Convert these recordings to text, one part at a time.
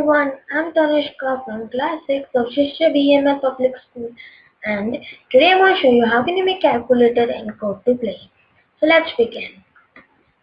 everyone, I'm Tanishka from class 6 of Shishya BMS Public School and today I'm going to show you how can you make calculator in code to play. So let's begin.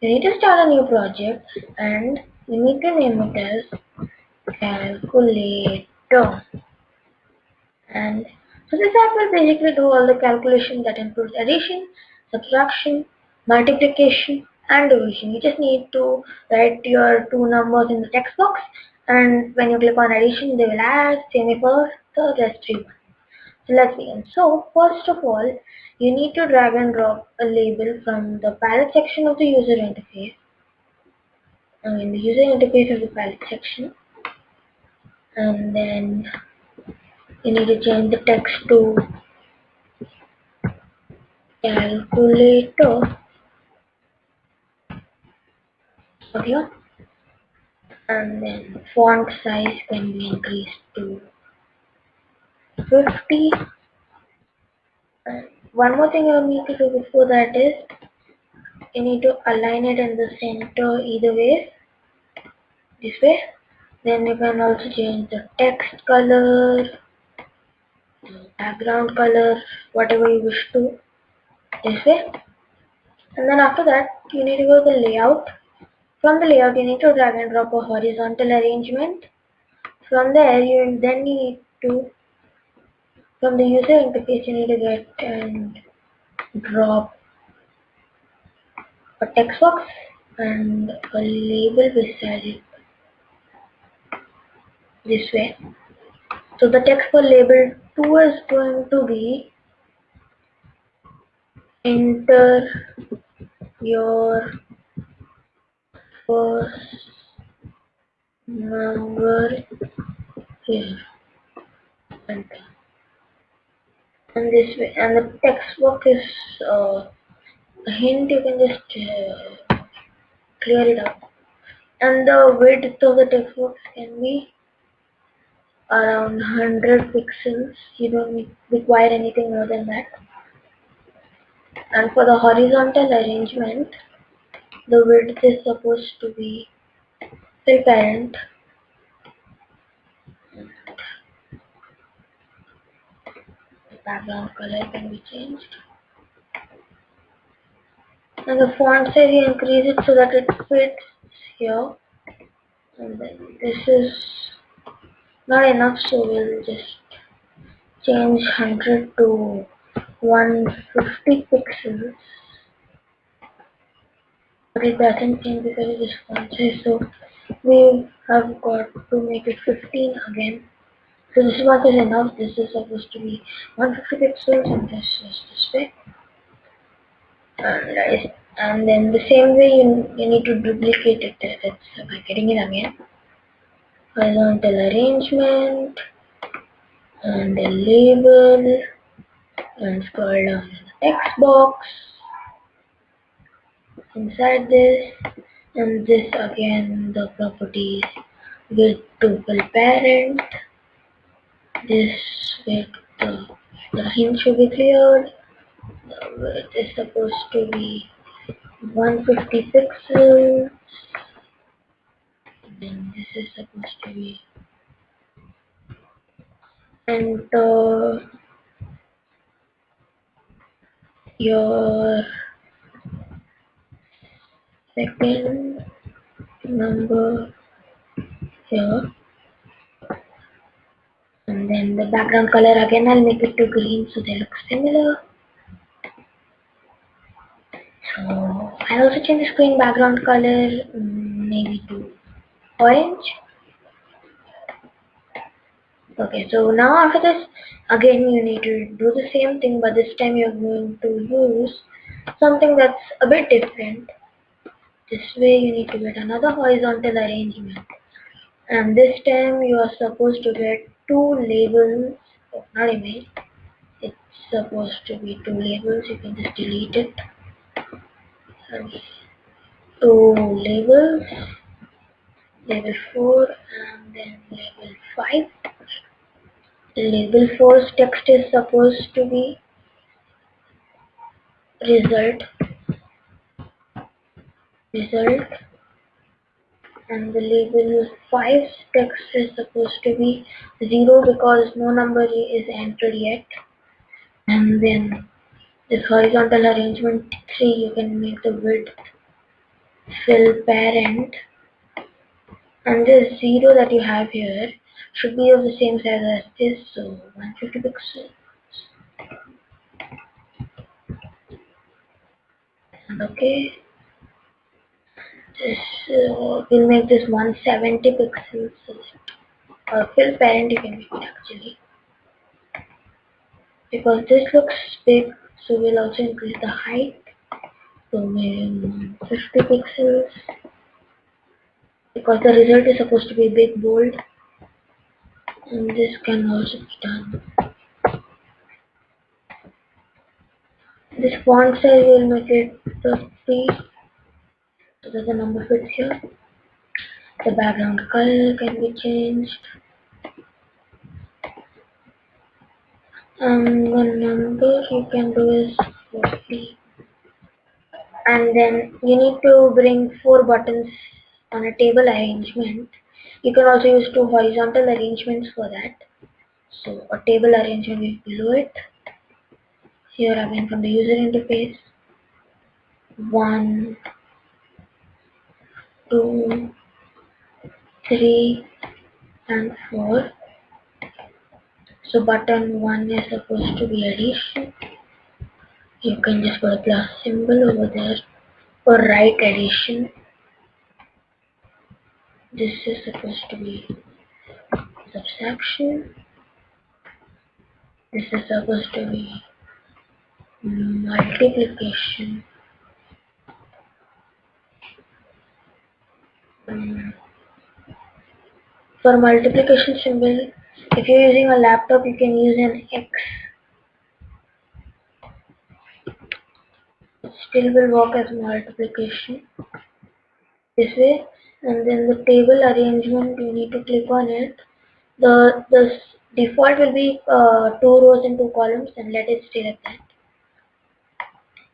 You need to start a new project and you need to name it as calculator. And so this app will basically do all the calculation that includes addition, subtraction, multiplication and division. You just need to write your two numbers in the text box and when you click on addition they will add, for the rest three. So let's begin. So first of all you need to drag and drop a label from the palette section of the user interface. I mean the user interface of the palette section and then you need to change the text to calculator then font size can be increased to 50 and one more thing you need to do before that is you need to align it in the center either way this way. Then you can also change the text color background color whatever you wish to this way. And then after that you need to go to the layout from the layout, you need to drag and drop a horizontal arrangement. From there, you then need to, from the user interface, you need to get and drop a text box and a label beside it this way. So the text for label 2 is going to be enter your first number here. And this way and the text box is uh, a hint you can just uh, clear it up. And the width of the text box can be around 100 pixels. You don't require anything more than that. And for the horizontal arrangement the width is supposed to be the parent the background color can be changed. And the font size you increase it so that it fits here. And then this is not enough so we'll just change 100 to 150 pixels it doesn't change because it is size so we have got to make it 15 again. So this much is enough this is supposed to be 150 pixels and this is this way. And, and then the same way you, you need to duplicate it it's by getting it again? Horizontal arrangement and the label and scroll down to the text box inside this and this again the properties with tuple parent. This with the, the hint should be cleared. The width is supposed to be 150 pixels. Then this is supposed to be enter your second number here and then the background color again I'll make it to green so they look similar. So I'll also change the screen background color mm, maybe to orange. Okay so now after this again you need to do the same thing but this time you're going to use something that's a bit different this way you need to get another horizontal arrangement. And this time you are supposed to get two labels, oh, not image, it's supposed to be two labels, you can just delete it. And Two labels, label 4 and then label 5. Label 4's text is supposed to be result result and the label 5 text is supposed to be 0 because no number is entered yet. And then this horizontal arrangement 3 you can make the width fill parent. And this 0 that you have here should be of the same size as this so 150 pixels. And okay this uh, will make this 170 pixels. Or fill parent you can make it actually. Because this looks big so we'll also increase the height. To maybe 50 pixels. Because the result is supposed to be big bold. And this can also be done. This font size will make it 30 so that the number fits here. The background color can be changed. And the number you can do is 40 and then you need to bring four buttons on a table arrangement. You can also use two horizontal arrangements for that. So a table arrangement is below it. Here again from the user interface. One two three and four. So button one is supposed to be addition. You can just put a plus symbol over there. Or write addition. This is supposed to be subtraction. This is supposed to be multiplication for multiplication symbol if you're using a laptop you can use an X. Still will work as multiplication. This way and then the table arrangement you need to click on it. The the default will be uh, two rows and two columns and let it stay like that.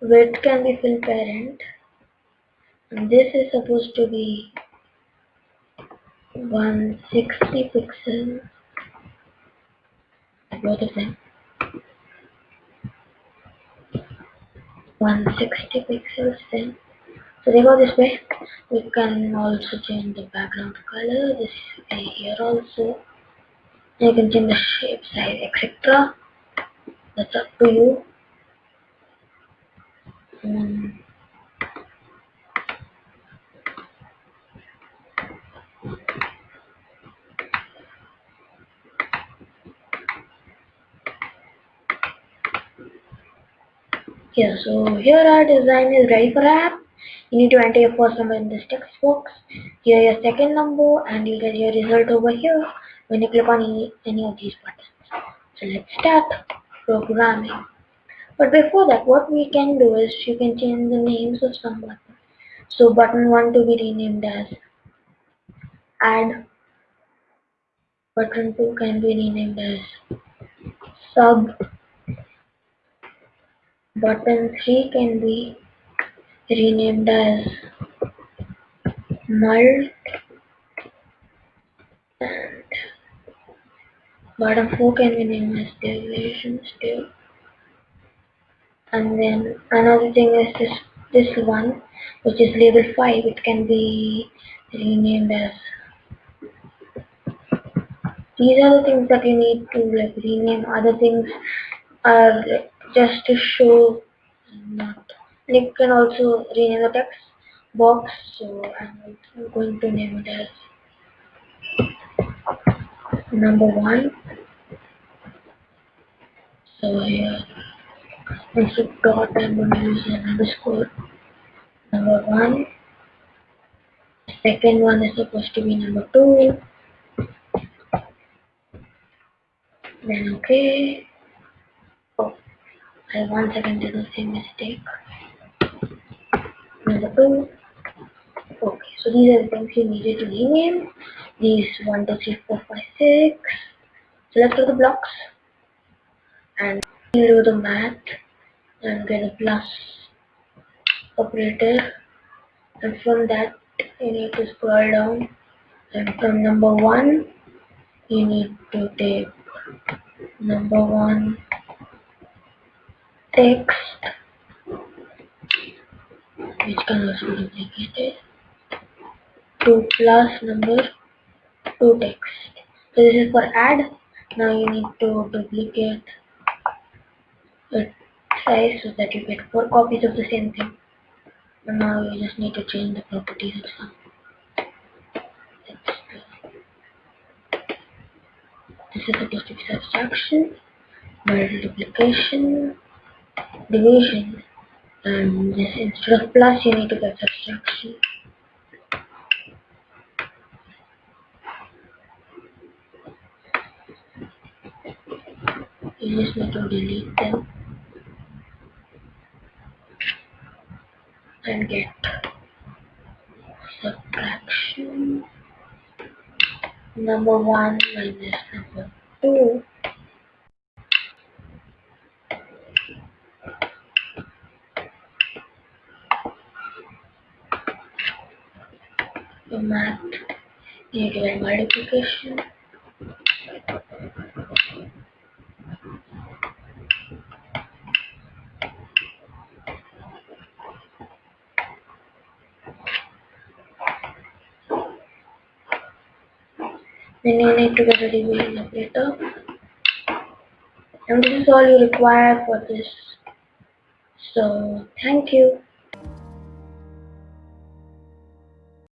Width can be fill parent. And this is supposed to be 160 pixels. Both of them. 160 pixels then. So they go this way. We can also change the background color. This here also. You can change the shape size etc that's up to you. Um, here so here our design is ready for app? You need to enter your first number in this text box here your second number and you'll get your result over here when you click on any, any of these buttons. So let's start programming. But before that what we can do is you can change the names of some buttons. So button 1 to be renamed as add button 2 can be renamed as sub button 3 can be renamed as mult and bottom 4 can be named as deviation still. And then another thing is this this one which is label 5 it can be renamed as these are the things that you need to like rename. Other things are just to show not you uh, can also rename the text. Box so I'm going to name it as number one. So here instead of dot I'm going to use an underscore. Number one. Second one is supposed to be number two. Then okay I once again did the same mistake two okay so these are the things you needed to rename these one two three four five six. Select all the blocks. And do the math and get a plus operator. And from that you need to scroll down. And from number 1 you need to take number 1 text. Which can also be duplicated to plus number 2 text. So this is for add. Now you need to duplicate it size so that you get 4 copies of the same thing. And now you just need to change the properties of some this is supposed to be subtraction multiplication division and instead of plus you need to get subtraction. You just need to delete them and get subtraction. Number 1 minus number 2 the math you multiplication then you need to get a division operator and this is all you require for this. So thank you